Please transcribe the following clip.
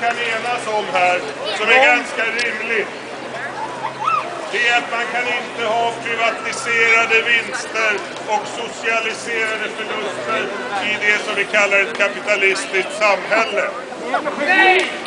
kan enas om här, som är ganska rimligt, det är att man kan inte ha privatiserade vinster och socialiserade förluster i det som vi kallar ett kapitalistiskt samhälle. Nej!